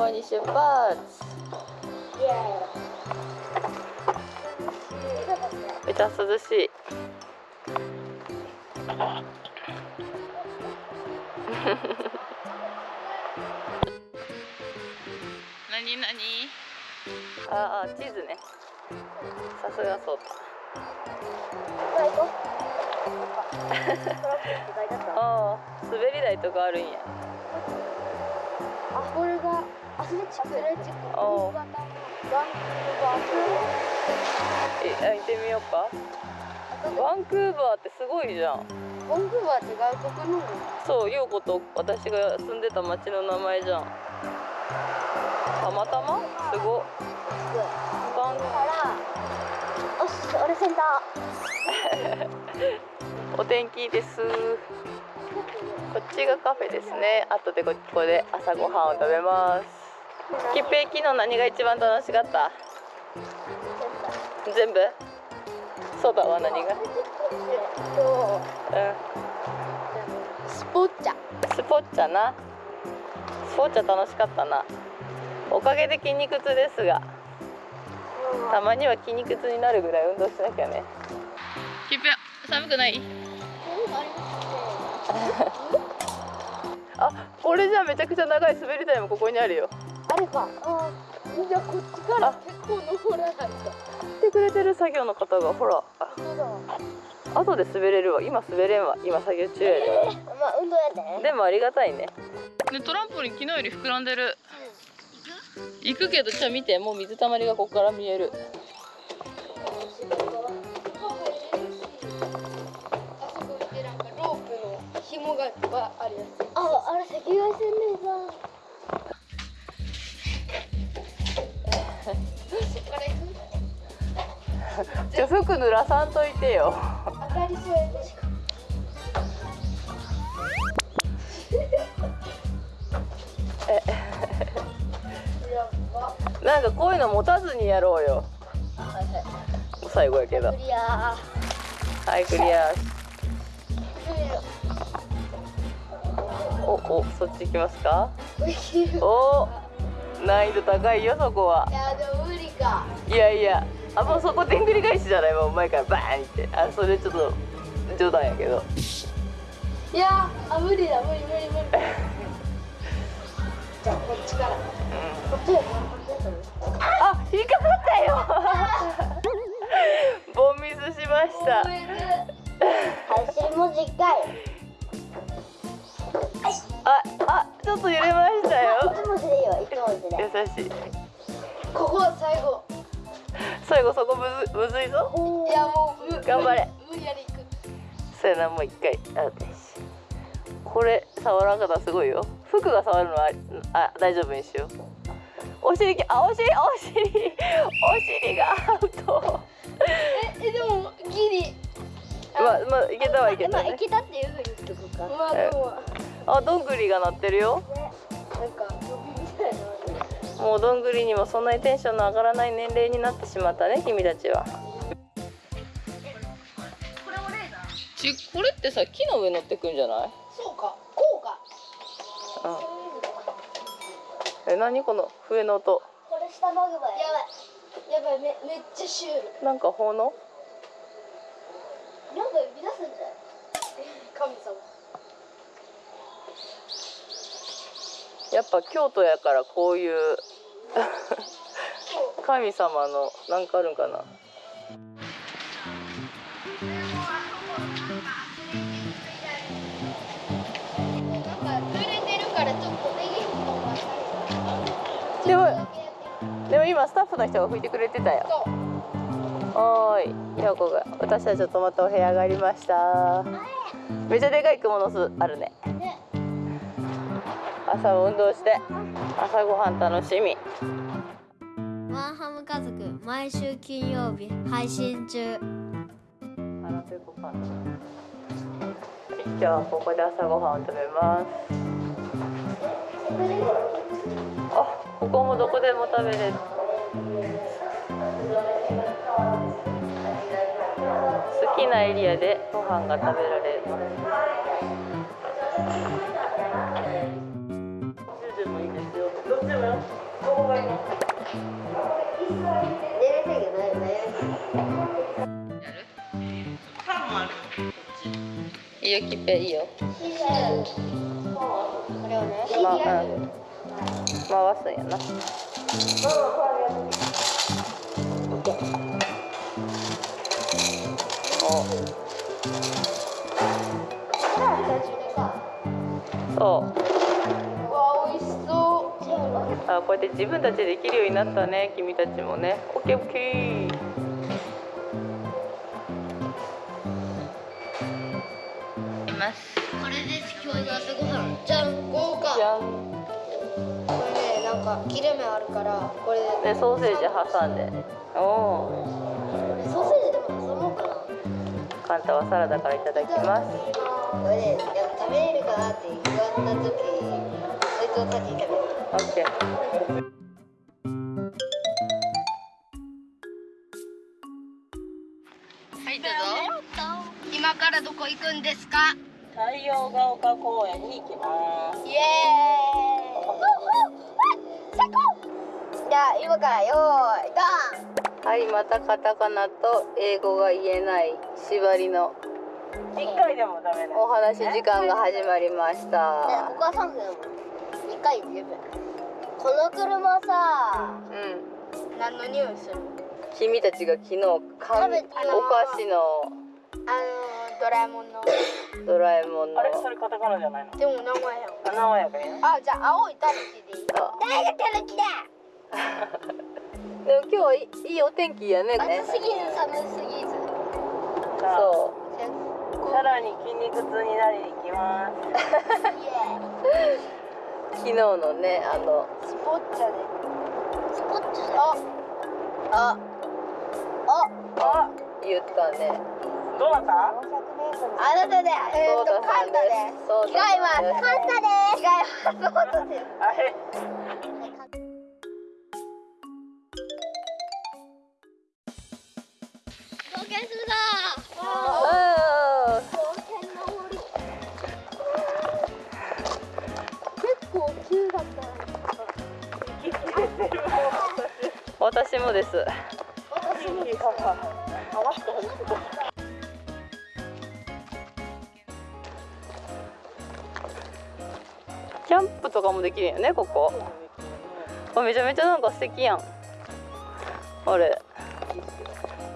港に出発めちゃ涼しい何何ああ地図ねさすがそうだああ滑り台とかあるんやあこれが。アスレチックおうバンクーバえあ行ってみようか。ーバンクーバーってすごいじゃん。バンクーバーって外国のそう陽子と私が住んでた町の名前じゃん。たまたま？すご。っバン。から。よし俺センタ お天気です。こっちがカフェですね。後でここで朝ごはんを食べますきっぺい昨日何が一番楽しかった？全部？そばは何が？えっとうスポッチャ。んスポッチャな。スポッチャ楽しかったな。おかげで筋肉痛ですが。たまには筋肉痛になるぐらい運動しなきゃね。きっぺ寒くない？あ これじゃめちゃくちゃ長い滑り台もここにあるよあれかあじゃあこっちから結構登らないと。来てくれてる作業の方がほらあそうだ。後で滑れるわ。今滑れんわ。今作業中。やでまあ運動やで。でもありがたいね。ねトランポリン昨日より膨らんでる。行くけどじゃあ見て。もう水たまりがここから見える。あそこってなんかロープの紐がいっぱいあるやつ。ああれ赤外線レーザー じゃあ服濡らさんといてよ。当たりそうやでしかやばなんかこういうの持たずにやろうよ。はいはい最後やけど。クリアはいクリア。おおそっち行きますか？お難易度高いよそこは。やでも無理か。いやいやあもうそこでんぐり返しじゃない？もう前からバーンって。あそれちょっと冗談やけど。いやあ無理だ。無理無理無理。じゃあこっちから。こっちやこっちやあ引っかかったよ。ボンミスしました。走り文字かいああちょっと揺れましたよ。優しい。ここ最後 最後そこむずむずいぞ。いやもう無頑張れ。無理やり行く。そうやなもう一回。あこれ触らんかったらすごいよ。服が触るのはあ大丈夫にしよう。お尻きあお尻お尻。お尻がアウト。ええでもギリ。まあまあいけたはいけたね。まあいけたっていうふうにしとくか。まあでもあどんぐりが鳴ってるよ。なんかもうどんぐりにもそんなにテンションの上がらない年齢になってしまったね君たちは。これもレーザーちこれってさ木の上乗ってくんじゃない？そうかこうか。うんえ何？この笛の音。これ下マグマややばい。やばいめめっちゃシュール。なんか奉納？なんか呼び出すんじゃない？神様やっぱ京都やからこういう 神様のなんかあるんかな。でもでも今スタッフの人が吹いてくれてたよ。おーい陽子が。私たちと泊まったお部屋がありました。めっちゃでかい蜘蛛の巣あるねね朝も運動して朝ごはん楽しみ。ワンハム家族毎週金曜日配信中。あらペコパンダはい今日はここで朝ごはんを食べます。あここもどこでも食べれる。好きなエリアでご飯が食べられるいいよキッペいいよこれをねまあうん回すんやなそうあこうやって自分たちでできるようになったね君たちもねオッケーオッケーか切れ目あるからこれで。でソーセージ挟んで。おおソーセージでも挟もうかな。カンタはサラダからいただきます。これで食べれるかなって言われた時そいつを先に食べる。オッケー。はいどうぞ。今からどこ行くんですか？太陽が丘公園に行きます。イエーイじゃあ今からよーいドはいまたカタカナと英語が言えない縛りの一回でもダメなお話時間が始まりましンた。ここは3分だもん2回十分この車さうん。何の匂いする？君たちが昨日かんお菓子のあのドラえもんの。ドラえもんの。あれそれカタカナじゃないの？でも名前やん。あ名前やから。ねあじゃあ青いタヌキでいい。あ。大学タヌキだ でも今日はいいいお天気やね。ね暑すぎず寒すぎずそさらに筋肉痛になりに行きます。昨日のねあのスポッチャで。スポッチャで。あああ。言ったね。どうなった？あなたでえー、っとそうだカンタです。そう違いだます。カンタです。違います。そうだです。あれ？ー私もです。私も。キャンプとかもできるよねここ。あめちゃめちゃなんか素敵やん。あれ。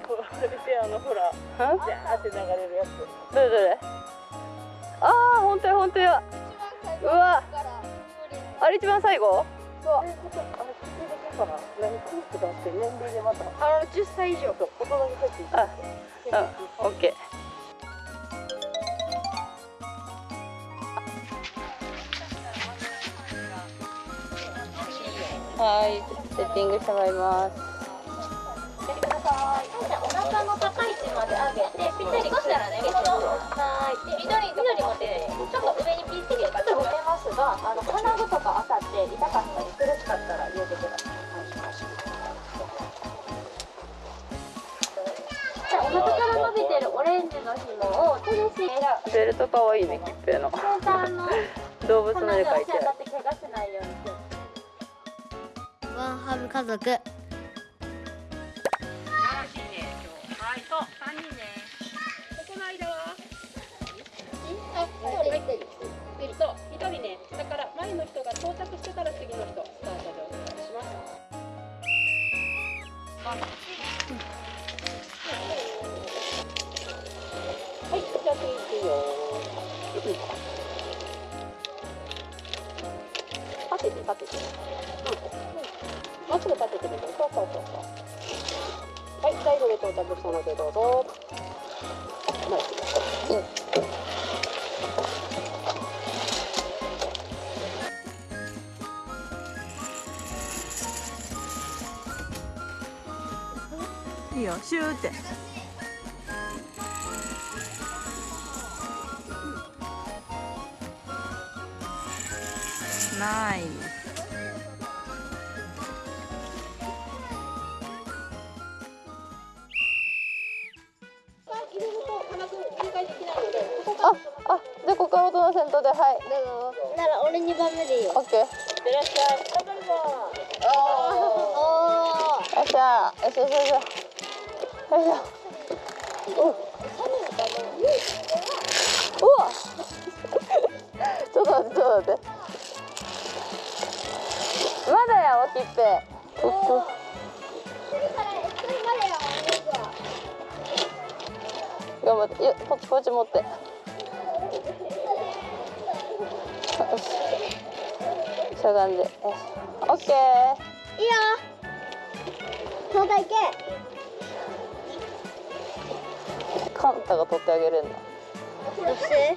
これであのほらんジャーって流れるやつ。どれどれ？ああ本当や本当や。うわ。あれ一番最後？年齢でまた。あの10歳以上。そう大人に入っていいあうんオッケー。はいセッティングしてもらいます。お腹ベルトかわいいねキッペの。動物の絵描いてワンハム家族。はいそう三人ね。ここの間。はあ一人一人そう一人ねだから前の人が到着してから次の人うんまっす。ぐ立ててみてそうそうそうそうはい最後で到着したのでどうぞまあいいよシューってナイスよっしゃよしよし。よしよいしょうわ。ちょっと待ってちょっと待って。まだやわきっぺおっと。頑張って。よこっちこっち持って。よし。しゃがんで。よし。オッケー。いいよそうだいけ。カンタが取ってあげるんだ。どうして？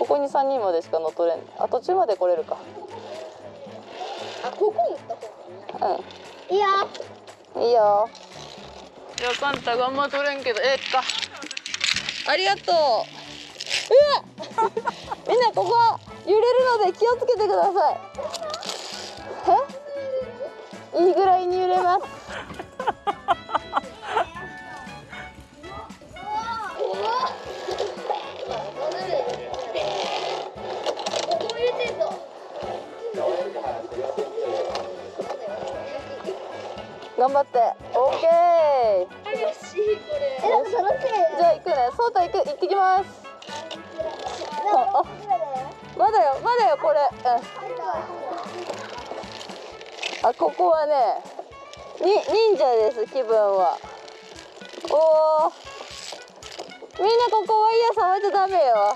ここに3人までしか乗っ取れん。あ途中まで来れるか。あここ持った方うん。いいよいいよ。いやカンタがあんま取れんけどええかありがとう。うわみんなここ揺れるので気をつけてください。え？いいぐらいに揺れます頑張って。オッケー楽しいこれ。じゃあ行くね。そうた行く行ってきます。まだよまだよこれ、うん、あここはねに忍者です気分は。おおみんなここワイヤー触っちゃダメよ。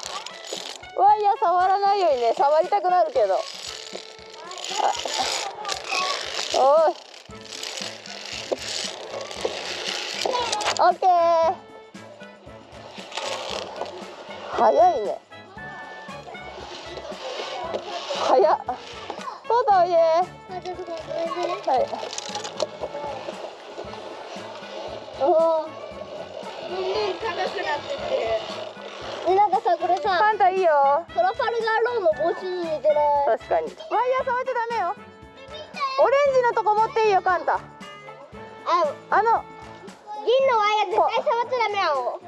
ワイヤー触らないようにね触りたくなるけどオッケー早いね。早っ。そうだおいではい。おおどん。どん高くなってってえなんかさこれさカンタいいよ。トラファルガーローの帽子に似てない？確かに。ワイヤー触っちゃダメよ。オレンジのとこ持っていいよカンタああの。銀のワ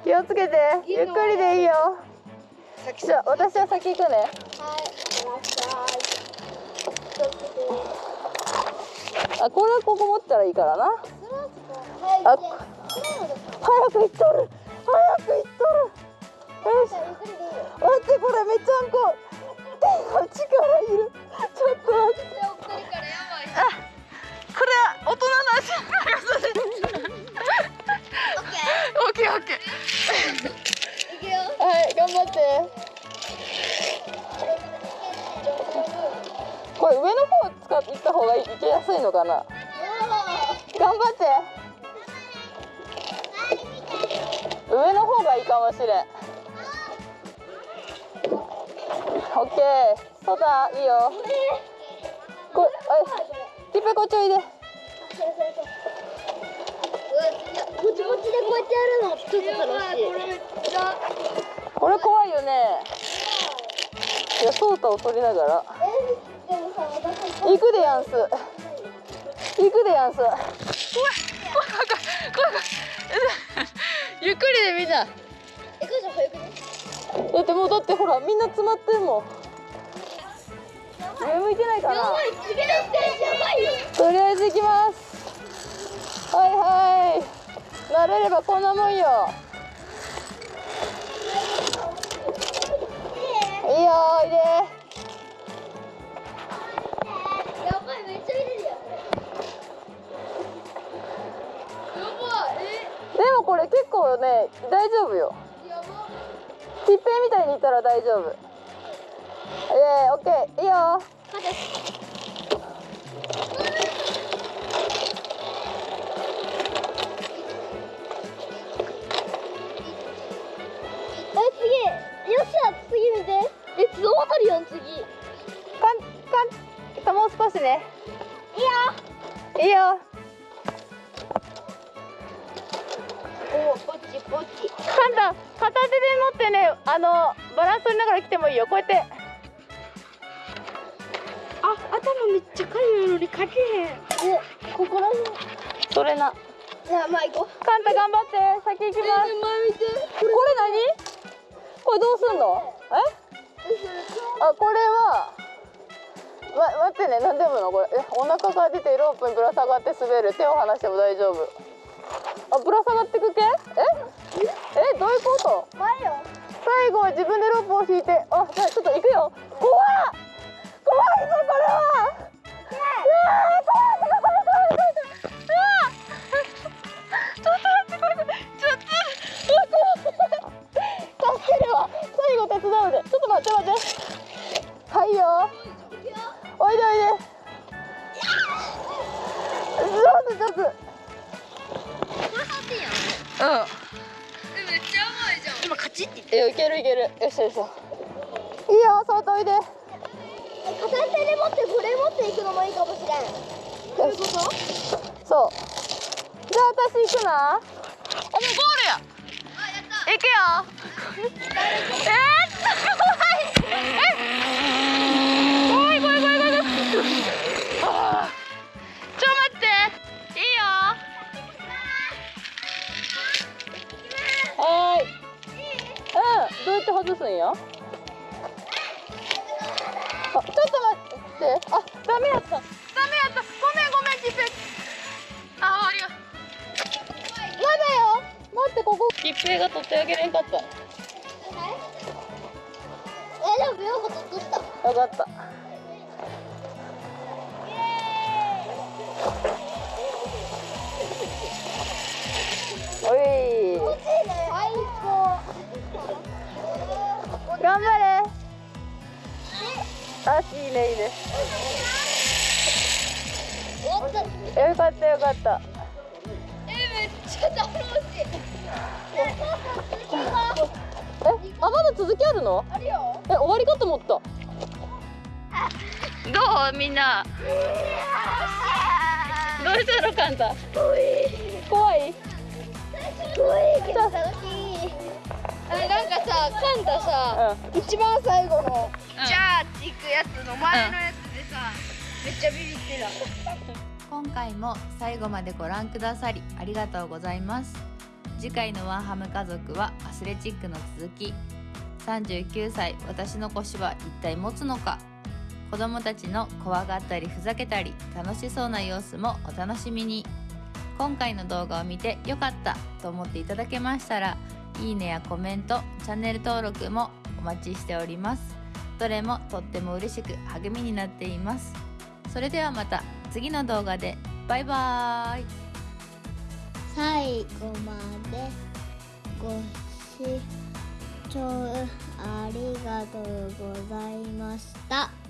気をつけて。ゆっくりでいいよ。じゃあ私は先行くね。はい。あこれはここ持ったらいいからな。はい、あ。早く行っとる。早く行っとる。よし。待ってこれめちゃんこ。力いる。ちょっと待って。あこれは大人の足ッケオッケーオッケーー。いくよ。はい頑張って。これ上の方使っていった方がいけやすいのかな？頑張って。上の方がいいかもしれん。オッケーそうだいいよ。こあキッペこっちおいで。ちでこうやってやるのちょっと楽しい。これ。これ怖いよねいやソータを取りながら、行くでやんす行くでやんす怖い怖い怖い怖いゆっくりでみんなえ、これじゃ早くね。だってもうだってほらみんな詰まってんもん上向いてないかなやばい、次のステージやばい。とりあえず行きますはいはい慣れればこんなもんよいいよおいでやばい、めっちゃ入れるよ。やばい、でもこれ結構ね大丈夫よ、やば。きっぺみたいにいったら大丈夫イエーイオッケーいいよお、ポチポチ。カンタ片手で持ってねあのバランス取りながら来てもいいよ。こうやって。あ、頭めっちゃかゆいのにかけへん。お、ここら辺。それな。じゃあ、まあ、行こう。カンタ頑張って先行きます。これ何？これどうすんの？え？あこれはま、待ってね何でもの？これ。えお腹が出てロープにぶら下がって滑る。手を離しても大丈夫あぶら下がってく系？え？え？どういうこと？最後は自分でロープを引いて。あじゃあ私行くな。あもうゴールや。行くよ。えー、怖いえ怖い怖い怖い怖い怖いちょ待っていいよはーいうんどうやって外すんよあちょっと待ってあダメやった待ってここキッペが取ってあげれんかった。よえでもよく取ったかった。おい。頑張れ。あいいねいいね。よかったよかったえあまだ続きあるの？あるよ。え終わりかと思った。どう？みんな。どうしたのカンタ？怖い。怖いけど楽しい。あれなんかさカンタさ、一番最後の、じゃあっていくやつの前のやつでさ、めっちゃビビってた。今回も最後までご覧くださりありがとうございます次回のワンハム家族はアスレチックの続き。39歳私の腰は一体持つのか。子供たちの怖がったりふざけたり楽しそうな様子もお楽しみに。今回の動画を見てよかったと思っていただけましたらいいねやコメントチャンネル登録もお待ちしております。どれもとっても嬉しく励みになっています。それではまた次の動画で。バイバーイ。最後までご視聴ありがとうございました。